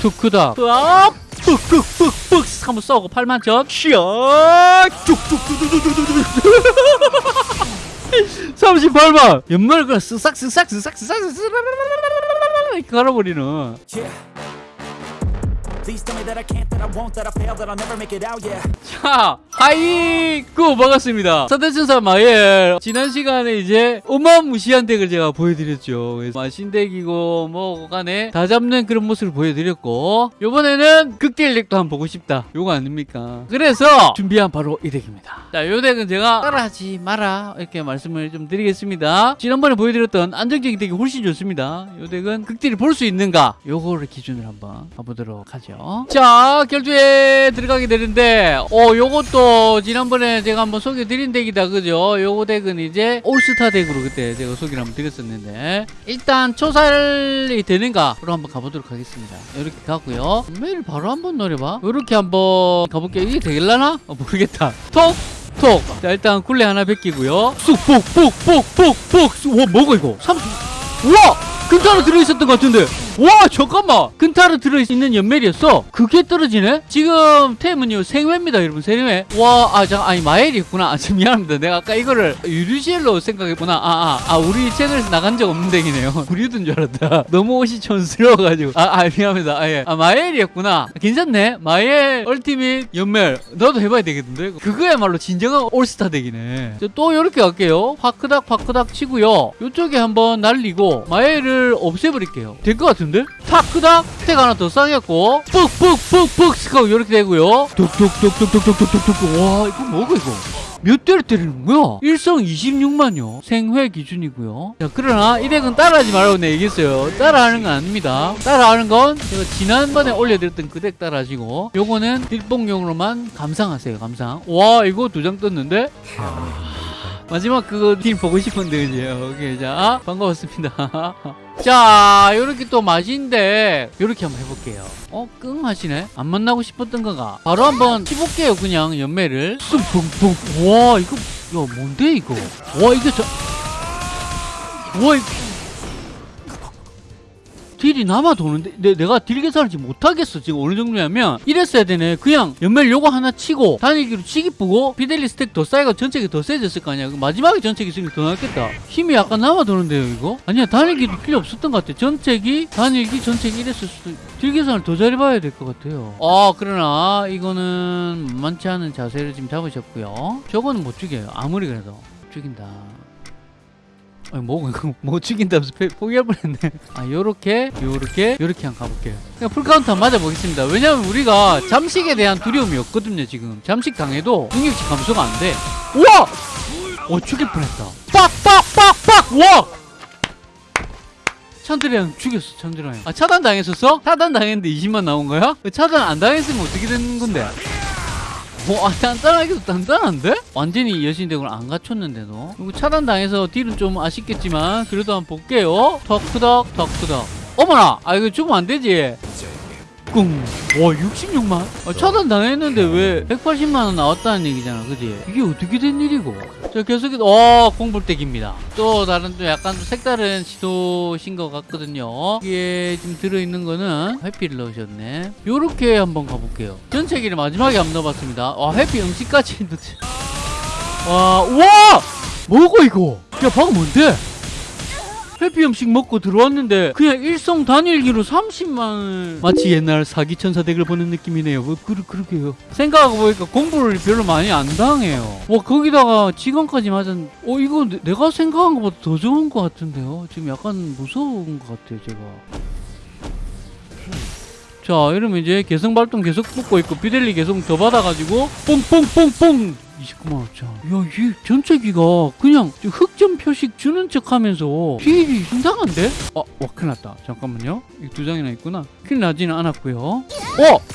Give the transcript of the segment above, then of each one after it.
투크다 아 푹푹푹푹 한번 쏘고 8만 점샤 쭉쭉쭉쭉쭉쭉쭉 38만 연말 그냥 쓱싹 쓱싹 쓱싹 쓱싹 쓱싹 이렇게 갈아버리는 Yeah. 자, 하이구 반갑습니다. 사대천사 마엘 지난 시간에 이제 어마무시한 덱을 제가 보여드렸죠. 마신덱이고 뭐 간에 다 잡는 그런 모습을 보여드렸고 이번에는 극딜 덱도 한번 보고 싶다. 요거 아닙니까? 그래서 준비한 바로 이 덱입니다. 자, 요 덱은 제가 따라하지 마라 이렇게 말씀을 좀 드리겠습니다. 지난번에 보여드렸던 안정적인 덱이 훨씬 좋습니다. 요 덱은 극딜을 볼 수 있는가? 요거를 기준으로 한번 봐보도록 하죠. 자, 결투에 들어가게 되는데 어, 요것도 지난번에 제가 한번 소개드린 덱이다. 그죠? 요거 덱은 이제 올스타 덱으로 그때 제가 소개를 한번 드렸었는데 일단 초살이 되는가로 한번 가보도록 하겠습니다. 이렇게 가고요. 매일 바로 한번 노려봐. 이렇게 한번 가볼게요. 이게 되길라나? 어, 모르겠다. 톡! 톡! 자, 일단 굴레 하나 베끼고요. 쑥, 폭, 폭, 폭, 폭, 폭! 와, 뭐가 이거? 30... 우와! 근타로 들어있었던 것 같은데 와 잠깐만. 근타로 들어있는 연멜이었어? 그게 떨어지네? 지금 템은요 생회입니다 여러분 생회 와아 잠 아니 마엘이었구나. 아 참, 미안합니다. 내가 아까 이거를 유류시엘로 생각했구나? 아아 아, 아, 우리 채널에서 나간 적 없는 덱이네요. 구리든 줄 알았다. 너무 옷이 촌스러워가지고. 아, 아 미안합니다. 아, 예. 아 마엘이었구나. 괜찮네. 마엘 얼티밋 연멜 나도 해봐야 되겠는데? 그거야말로 진정한 올스타 덱이네. 자, 또 이렇게 갈게요. 파크닥 파크닥 치고요. 요쪽에 한번 날리고 마엘을 없애버릴게요. 될 것 같은데? 파크닥 스택 하나 더 쌓였고 푹푹푹푹 스카고 이렇게 되고요 뚝뚝뚝뚝뚝뚝뚝뚝뚝 와 이거 뭐고 이거 몇 대를 때리는 거야? 일성 26만요. 생회 기준이고요. 자, 그러나 이 덱은 따라하지 말라고 내가 얘기했어요. 따라하는 건 아닙니다. 따라하는 건 제가 지난번에 올려드렸던 그 덱 따라하시고 요거는 딜봉용으로만 감상하세요. 감상. 와 이거 두 장 떴는데? 마지막 그거 팀 보고 싶은데 그죠? 오케이 자 반가웠습니다. 자 요렇게 또 맛인데 요렇게 한번 해볼게요. 어? 끙 하시네? 안 만나고 싶었던 거가 바로 한번 해볼게요 그냥 연매를 쑥punkpunk와 이거 야 뭔데 이거 와 이거 저와 이거 딜이 남아 도는데 내, 내가 딜 계산을 지금 못하겠어 지금 어느 정도냐면. 이랬어야 되네. 그냥 연멜 요거 하나 치고 단일기로 치기 뿌고 비델리 스택 더 쌓이고 전체기 더 세졌을 거 아니야. 마지막에 전체기 쓰면 더 낫겠다. 힘이 약간 남아 도는데요 이거? 아니야 단일기도 필요 없었던 것 같아. 전체기 단일기 전체기 이랬을 수도 deal 계산을 더 잘해봐야 될 것 같아요. 아 그러나 이거는 만만치 않은 자세를 지금 잡으셨고요. 저거는 못 죽여요. 아무리 그래도. 못 죽인다 아니 못 못 죽인다면서 포- 포기할 뻔했네. 아 요렇게 요렇게 요렇게 한번 가볼게요. 그냥 풀카운트 한번 맞아보겠습니다. 왜냐면 우리가 잠식에 대한 두려움이 없거든요 지금. 잠식 당해도 능력치 감소가 안돼. 우와! 어 죽일 뻔했다. 빡빡빡빡! 와! 찬드레랑 죽였어 찬드레랑 아 차단 당했었어? 차단 당했는데 20만 나온 거야? 차단 안 당했으면 어떻게 된 건데? 뭐, 아, 단단하기도 단단한데? 완전히 여신덱을 안 갖췄는데도. 그리고 차단당해서 딜은 좀 아쉽겠지만, 그래도 한번 볼게요. 덕크덕, 덕크덕. 어머나! 아, 이거 주면 안 되지? 꿍. 와, 66만? 아, 차단당했는데 왜 180만원 나왔다는 얘기잖아, 그지? 이게 어떻게 된 일이고? 자, 계속해서, 어, 공불덱입니다. 또 다른, 또 약간 또 색다른 시도신 것 같거든요. 이게 지금 들어있는 거는 해피를 넣으셨네. 요렇게 한번 가볼게요. 전체기를 마지막에 한번 넣어봤습니다. 와, 해피 음식까지 넣지. 와, 우와! 뭐고, 이거? 야, 방금 뭔데? 해피 음식 먹고 들어왔는데 그냥 일성 단일기로 30만을 마치 옛날 사기천사 덱을 보는 느낌이네요. 뭐 그, 그러게요? 생각하고 보니까 공부를 별로 많이 안 당해요. 와 거기다가 지금까지 맞은 어 이거 내- 내가 생각한 것보다 더 좋은 것 같은데요? 지금 약간 무서운 것 같아요 제가 자 이러면 이제 개성 발동 계속 붙고 있고 비델리 계속 더 받아가지고 뽕뽕뽕뽕! 29만 5천 야이 전체기가 그냥 저 흑점 표식 주는 척 하면서 deal이 이상한데? 아, 와 큰일 났다. 잠깐만요. 이 두 장이나 있구나. 큰일 나지는 않았고요. 어!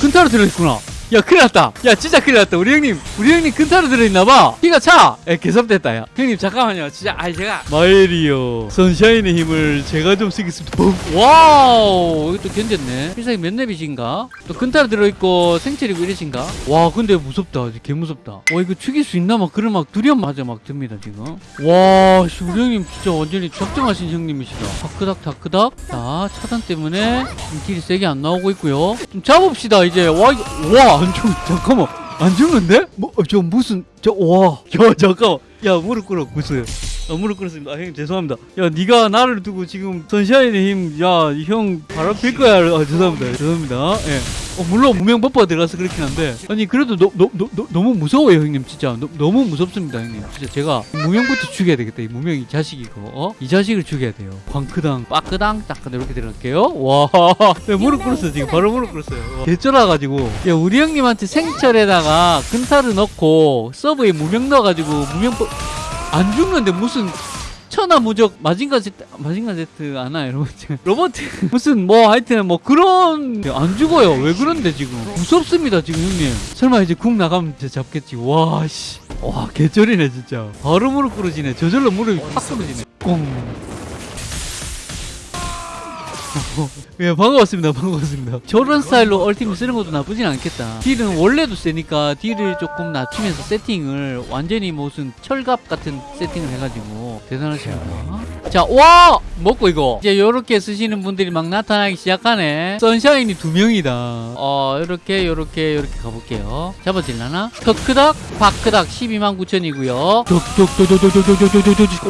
근타로 들어있구나 야 큰일 났다. 야 진짜 큰일 났다. 우리 형님 우리 형님 근타로 들어있나봐. 키가 차. 에, 개섭됐다 야. 형님 잠깐만요. 진짜 아이 제가 마엘이요. 선샤인의 힘을 제가 좀 쓰겠습니다. Boom. Wow. 이것도 견뎠네. 필살기 몇 렙이신가? 또 근타로 들어있고 생체리고 이러신가? 와 근데 무섭다. 개 무섭다. 와 이거 죽일 수 있나? 막 그런 막 두려움 맞아 막 듭니다 지금. 와 씨, 우리 형님 진짜 완전히 작정하신 형님이시다. 다크닥 다크닥. 자 차단 때문에 좀 딜이 세게 안 나오고 있고요. 좀 잡읍시다 이제. 와와 안 죽 잠깐만. 안 죽는데? 뭐 저 무슨 저 와 야 잠깐만. 야 무릎 꿇어 무슨 아, 무릎 꿇었습니다. 아, 형님 죄송합니다. 야, 네가 나를 두고 지금 선샤인의 힘, 야, 형 바람 필 거야. 아, 죄송합니다. 죄송합니다. 예. 어, 물론 무명 버퍼가 들어가서 그렇긴 한데 아니 그래도 너, 너, 너, 너, 너무 무서워요 형님 진짜 너, 너무 무섭습니다 형님 진짜 제가 무명부터 죽여야 되겠다 이 무명 이 자식이고 어? 이 자식을 죽여야 돼요 광크당 빠크당 딱그 이렇게 들어갈게요 와 야, 무릎 꿇었어 지금 바로 무릎 꿇었어요 와, 개쩔어가지고 야 우리 형님한테 생철에다가 근타를 넣고 서브에 무명 넣어가지고 무명 버... 안 죽는데 무슨 천하무적 마징가 제트 마징가 제트 아나 여러분 로봇 무슨 뭐 하여튼 뭐 그런 안 죽어요. 왜 그런데 지금? 무섭습니다 지금 형님. 설마 이제 궁 나가면 잡겠지. 와씨. 와 개쩔이네 진짜. 바로 무릎 꿇어지네. 저절로 무릎이 확 꿇어지네. 꽁 예, 반가웠습니다. 반가웠습니다. 저런 스타일로 얼티밋 쓰는 것도 나쁘진 않겠다. 딜은 원래도 세니까 딜을 조금 낮추면서 세팅을 완전히 무슨 철갑 같은 세팅을 해가지고 대단하십니다. 자, 와! 먹고 이거. 이제 요렇게 쓰시는 분들이 막 나타나기 시작하네. 선샤인이 두 명이다. 어, 요렇게, 요렇게, 요렇게 가볼게요. 잡아질라나? 터크닥, 바크닥 129,000이고요.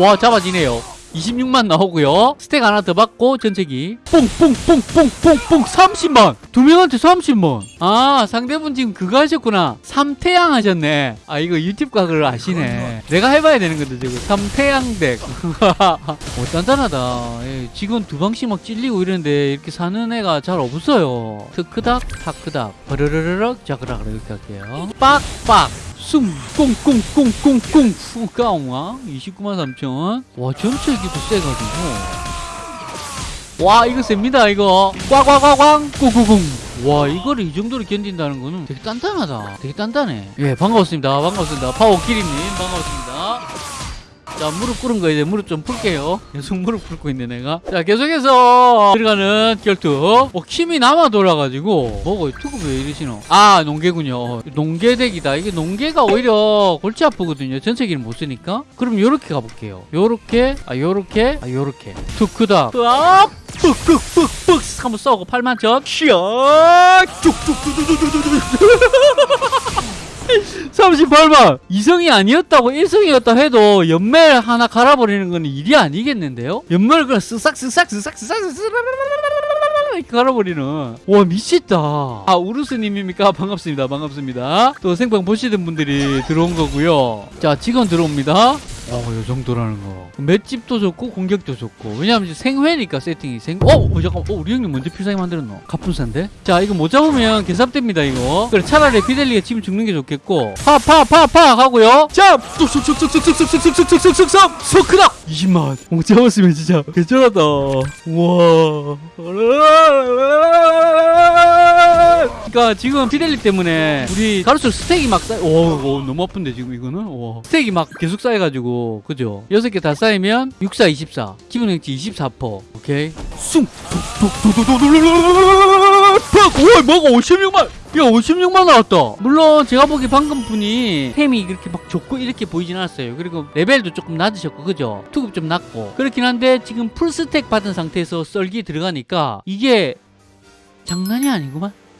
와, 잡아지네요. 26만 나오고요. 스택 하나 더 받고 전체기. 뽕뽕뽕뽕뽕뽕 30만. 두 명한테 30만. 아 상대분 지금 그거 하셨구나. 삼태양 하셨네. 아 이거 유튜브 각을 아시네. 내가 해봐야 되는 건데 지금 삼태양 덱 오, 단단하다. 예, 직원 두 방씩 막 찔리고 이러는데 이렇게 사는 애가 잘 없어요. 트크닥 타크닥. 버르르르륵 자그라그라 이렇게 할게요. 빡빡 숨 꽁꽁꽁꽁꽁 후가옹아 29만 3천. 와 전체 기도 세가지고. 와 이거 셉니다 이거. 꽉꽉꽉꽝 꾸꾸궁 와 이거를 이 정도로 견딘다는 거는 되게 단단하다. 되게 단단해. 예 반갑습니다. 반갑습니다. 파워키리님 반갑습니다 자 무릎 꿇은 거 이제 무릎 좀 풀게요. 계속 무릎 꿇고 있네 내가. 자 계속해서 들어가는 결투. 어 힘이 남아 돌아가지고. 뭐고 투급 왜 이러시노? 아 농계군요. 어, 농계덱이다. 이게 농계가 오히려 골치 아프거든요. 전체기를 못 쓰니까. 그럼 요렇게 가볼게요. 요렇게 아 요렇게 아 요렇게. 투크닥 으압 뿍뿍뿍뿍 한번 써고 8만천 시야 쭉쭉쭉쭉쭉쭉쭉 38만 이성이 아니었다고 1성이었다 해도 연멜 하나 갈아버리는 건 일이 아니겠는데요? 연멜을 그냥 쓱싹 쓱싹 쓱싹 쓱싹 이렇게 갈아버리는 와 미쳤다 아 우루스님입니까 반갑습니다 반갑습니다 또 생방 보시던 분들이 들어온 거고요 자 직원 들어옵니다 어 요 정도라는 거 맷집도 좋고 공격도 좋고 왜냐면 이제 생회니까 세팅이 생 어? 어 잠깐 어 우리 형님 먼저 필살기 만들었노 갑분산데 자 이거 못 잡으면 개삽됩니다 이거 그래 차라리 피델리가 지금 죽는 게 좋겠고 파 파 파 파 하고요 자 쑥쑥쑥쑥쑥쑥쑥쑥쑥쑥쑥 소크다 20만 못 잡았으면 진짜 개쩔었다 우와 그러니까 지금 피델리 때문에 우리 갈수록 stack이 막 쌓여 오, 오 너무 아픈데 지금 이거는? 와. stack이 막 계속 쌓여가지고 그죠? 여섯 개다 쌓이면 64 24 기본 능치 24% 오케이? 숭오 뭐가 56만 야 56만 나왔다. 물론 제가 보기 방금 분이 템이 그렇게 막 좋고 이렇게 보이진 않았어요. 그리고 레벨도 조금 낮으셨고 그죠? 투급 좀 낮고. 그렇긴 한데 지금 풀스택 받은 상태에서 썰기 들어가니까 이게 장난이 아니구만